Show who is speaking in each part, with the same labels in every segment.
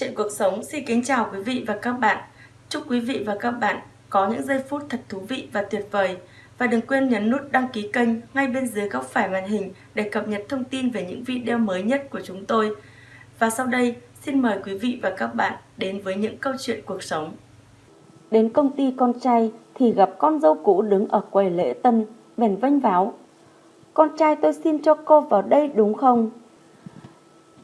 Speaker 1: Chuyện cuộc sống xin kính chào quý vị và các bạn. Chúc quý vị và các bạn có những giây phút thật thú vị và tuyệt vời. Và đừng quên nhấn nút đăng ký kênh ngay bên dưới góc phải màn hình để cập nhật thông tin về những video mới nhất của chúng tôi. Và sau đây, xin mời quý vị và các bạn đến với những câu chuyện cuộc sống.
Speaker 2: Đến công ty con trai thì gặp con dâu cũ đứng ở quầy lễ tân, bèn vênh váo. Con trai tôi xin cho cô vào đây đúng không?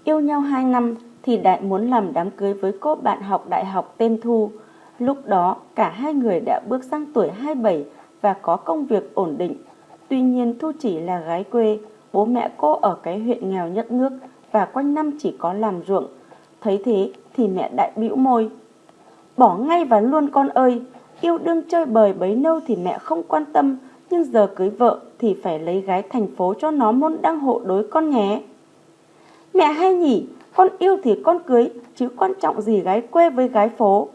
Speaker 2: Yêu nhau 2 năm thì Đại muốn làm đám cưới với cô bạn học đại học tên Thu. Lúc đó cả hai người đã bước sang tuổi 27 và có công việc ổn định. Tuy nhiên Thu chỉ là gái quê, bố mẹ cô ở cái huyện nghèo nhất nước và quanh năm chỉ có làm ruộng. Thấy thế thì mẹ Đại bĩu môi. Bỏ ngay và luôn con ơi, yêu đương chơi bời bấy lâu thì mẹ không quan tâm, nhưng giờ cưới vợ thì phải lấy gái thành phố cho nó môn đăng hộ đối con nhé. Mẹ hay nhỉ, con yêu thì con cưới, chứ quan trọng gì gái quê với gái phố.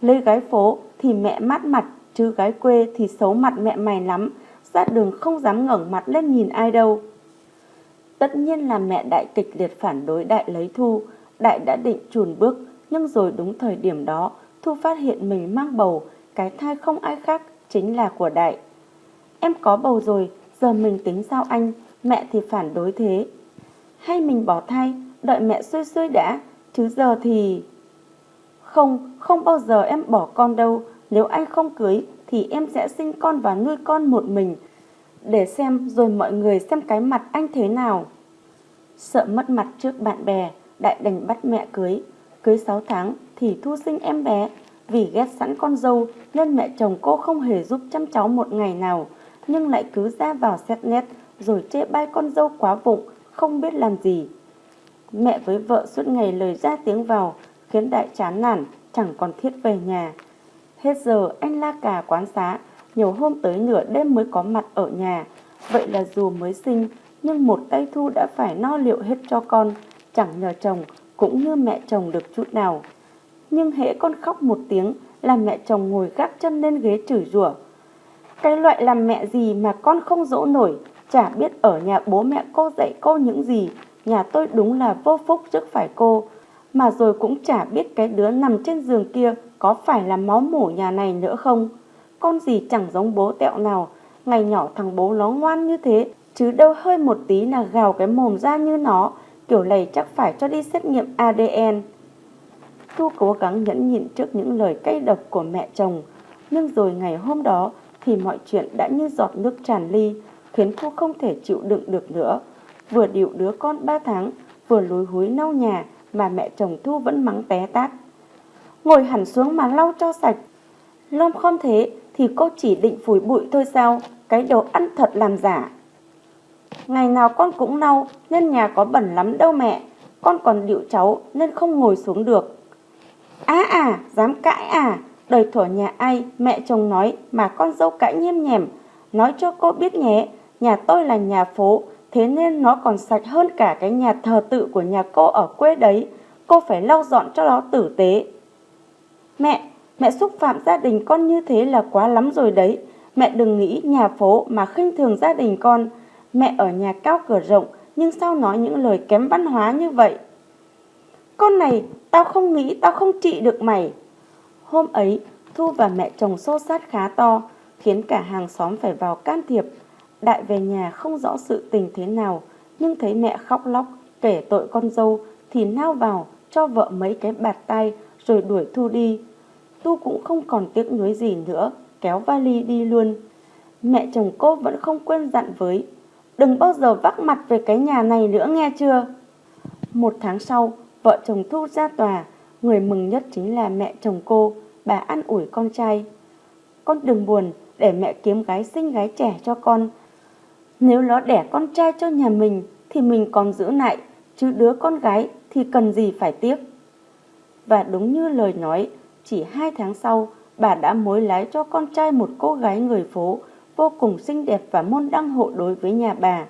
Speaker 2: Lấy gái phố thì mẹ mát mặt, chứ gái quê thì xấu mặt mẹ mày lắm, ra đường không dám ngẩng mặt lên nhìn ai đâu. Tất nhiên là mẹ đại kịch liệt phản đối đại lấy Thu, đại đã định chùn bước, nhưng rồi đúng thời điểm đó, Thu phát hiện mình mang bầu, cái thai không ai khác, chính là của đại. Em có bầu rồi, giờ mình tính sao anh, mẹ thì phản đối thế. Hay mình bỏ thai, đợi mẹ xuôi xuôi đã, chứ giờ thì... Không, không bao giờ em bỏ con đâu, nếu anh không cưới thì em sẽ sinh con và nuôi con một mình, để xem rồi mọi người xem cái mặt anh thế nào. Sợ mất mặt trước bạn bè, Đại đành bắt mẹ cưới. Cưới 6 tháng thì thu sinh em bé. Vì ghét sẵn con dâu nên mẹ chồng cô không hề giúp chăm cháu một ngày nào, nhưng lại cứ ra vào xét nét rồi chê bai con dâu quá vụng, không biết làm gì. Mẹ với vợ suốt ngày lời ra tiếng vào, khiến Đại chán nản, chẳng còn thiết về nhà. Hết giờ anh la cà quán xá, nhiều hôm tới nửa đêm mới có mặt ở nhà. Vậy là dù mới sinh, nhưng một tay Thu đã phải no liệu hết cho con, chẳng nhờ chồng cũng như mẹ chồng được chút nào. Nhưng hễ con khóc một tiếng là mẹ chồng ngồi gác chân lên ghế chửi rủa. Cái loại làm mẹ gì mà con không dỗ nổi, chả biết ở nhà bố mẹ cô dạy cô những gì, nhà tôi đúng là vô phúc trước phải cô. Mà rồi cũng chả biết cái đứa nằm trên giường kia có phải là máu mủ nhà này nữa không. Con gì chẳng giống bố tẹo nào, ngày nhỏ thằng bố nó ngoan như thế, chứ đâu hơi một tí là gào cái mồm ra như nó, kiểu này chắc phải cho đi xét nghiệm ADN. Thu cố gắng nhẫn nhịn trước những lời cay độc của mẹ chồng, nhưng rồi ngày hôm đó thì mọi chuyện đã như giọt nước tràn ly, khiến Thu không thể chịu đựng được nữa. Vừa điệu đứa con 3 tháng, vừa lối húi lau nhà mà mẹ chồng Thu vẫn mắng té tát. Ngồi hẳn xuống mà lau cho sạch. Lom không thế thì cô chỉ định phủi bụi thôi sao, cái đồ ăn thật làm giả. Ngày nào con cũng lau nên nhà có bẩn lắm đâu mẹ, con còn điệu cháu nên không ngồi xuống được. Á à, dám cãi à, đời thổ nhà ai, mẹ chồng nói mà con dâu cãi nhem nhèm. Nói cho cô biết nhé, nhà tôi là nhà phố, thế nên nó còn sạch hơn cả cái nhà thờ tự của nhà cô ở quê đấy. Cô phải lau dọn cho nó tử tế. Mẹ, mẹ xúc phạm gia đình con như thế là quá lắm rồi đấy. Mẹ đừng nghĩ nhà phố mà khinh thường gia đình con. Mẹ ở nhà cao cửa rộng, nhưng sao nói những lời kém văn hóa như vậy? Con này, tao không nghĩ tao không trị được mày. Hôm ấy, Thu và mẹ chồng xô sát khá to, khiến cả hàng xóm phải vào can thiệp. Đại về nhà không rõ sự tình thế nào, nhưng thấy mẹ khóc lóc, kể tội con dâu, thì nao vào, cho vợ mấy cái bạt tay, rồi đuổi Thu đi. Tu cũng không còn tiếc nuối gì nữa, kéo vali đi luôn. Mẹ chồng cô vẫn không quên dặn với, đừng bao giờ vác mặt về cái nhà này nữa nghe chưa? Một tháng sau, vợ chồng Thu ra tòa, người mừng nhất chính là mẹ chồng cô, bà ăn ủi con trai. Con đừng buồn, để mẹ kiếm gái xinh gái trẻ cho con. Nếu nó đẻ con trai cho nhà mình thì mình còn giữ lại, chứ đứa con gái thì cần gì phải tiếc. Và đúng như lời nói, chỉ hai tháng sau, bà đã mối lái cho con trai một cô gái người phố vô cùng xinh đẹp và môn đăng hộ đối với nhà bà.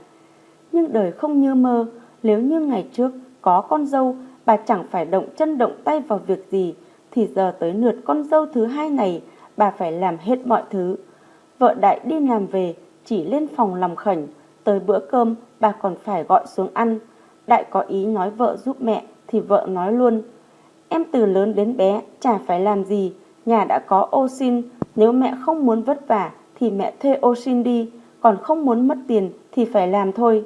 Speaker 2: Nhưng đời không như mơ, nếu như ngày trước có con dâu, bà chẳng phải động chân động tay vào việc gì, thì giờ tới lượt con dâu thứ hai này, bà phải làm hết mọi thứ. Vợ đại đi làm về, chỉ lên phòng lòng khẩn, tới bữa cơm bà còn phải gọi xuống ăn. Đại có ý nói vợ giúp mẹ, thì vợ nói luôn, Em từ lớn đến bé chả phải làm gì, nhà đã có ô xin, nếu mẹ không muốn vất vả thì mẹ thuê ô xin đi, còn không muốn mất tiền thì phải làm thôi.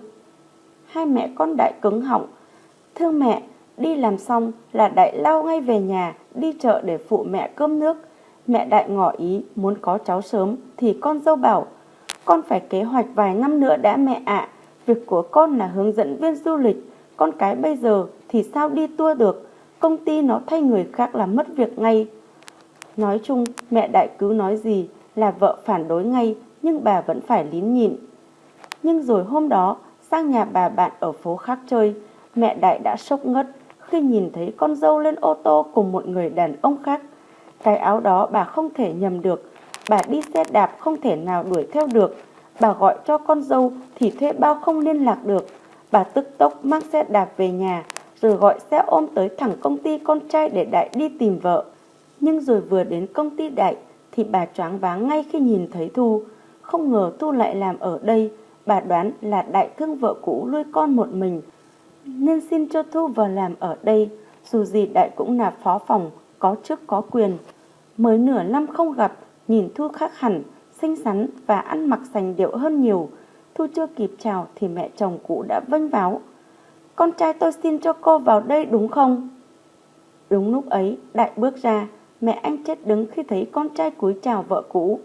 Speaker 2: Hai mẹ con đại cứng họng, thưa mẹ, đi làm xong là đại lao ngay về nhà, đi chợ để phụ mẹ cơm nước. Mẹ đại ngỏ ý muốn có cháu sớm thì con dâu bảo, con phải kế hoạch vài năm nữa đã mẹ ạ, việc của con là hướng dẫn viên du lịch, con cái bây giờ thì sao đi tour được, công ty nó thay người khác là mất việc ngay. Nói chung, mẹ đại cứ nói gì là vợ phản đối ngay, nhưng bà vẫn phải lín nhịn. Nhưng rồi hôm đó, sang nhà bà bạn ở phố khác chơi, mẹ đại đã sốc ngất khi nhìn thấy con dâu lên ô tô cùng một người đàn ông khác. Cái áo đó bà không thể nhầm được, bà đi xe đạp không thể nào đuổi theo được. Bà gọi cho con dâu thì thuê bao không liên lạc được. Bà tức tốc mang xe đạp về nhà, rồi gọi xe ôm tới thẳng công ty con trai để Đại đi tìm vợ. Nhưng rồi vừa đến công ty Đại thì bà choáng váng ngay khi nhìn thấy Thu. Không ngờ Thu lại làm ở đây, bà đoán là Đại thương vợ cũ nuôi con một mình. Nên xin cho Thu vào làm ở đây, dù gì Đại cũng là phó phòng, có chức có quyền. Mới nửa năm không gặp, nhìn Thu khác hẳn, xinh xắn và ăn mặc sành điệu hơn nhiều. Thu chưa kịp chào thì mẹ chồng cũ đã vênh váo. Con trai tôi xin cho cô vào đây đúng không? Đúng lúc ấy, Đại bước ra, mẹ anh chết đứng khi thấy con trai cúi chào vợ cũ.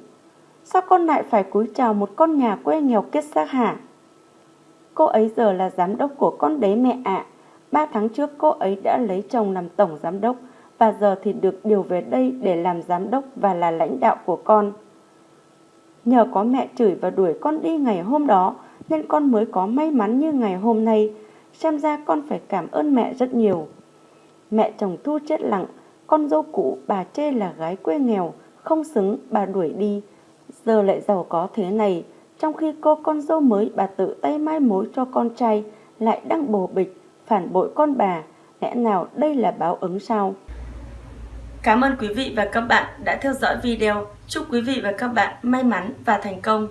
Speaker 2: Sao con lại phải cúi chào một con nhà quê nghèo kết xác hả? Cô ấy giờ là giám đốc của con đấy mẹ ạ. Ba tháng trước cô ấy đã lấy chồng làm tổng giám đốc và giờ thì được điều về đây để làm giám đốc và là lãnh đạo của con. Nhờ có mẹ chửi và đuổi con đi ngày hôm đó nên con mới có may mắn như ngày hôm nay. Xem ra con phải cảm ơn mẹ rất nhiều. Mẹ chồng Thu chết lặng, con dâu cũ bà chê là gái quê nghèo, không xứng bà đuổi đi. Giờ lại giàu có thế này, trong khi cô con dâu mới bà tự tay mai mối cho con trai lại đang bồ bịch, phản bội con bà. Lẽ nào đây là báo ứng sao?
Speaker 1: Cảm ơn quý vị và các bạn đã theo dõi video. Chúc quý vị và các bạn may mắn và thành công.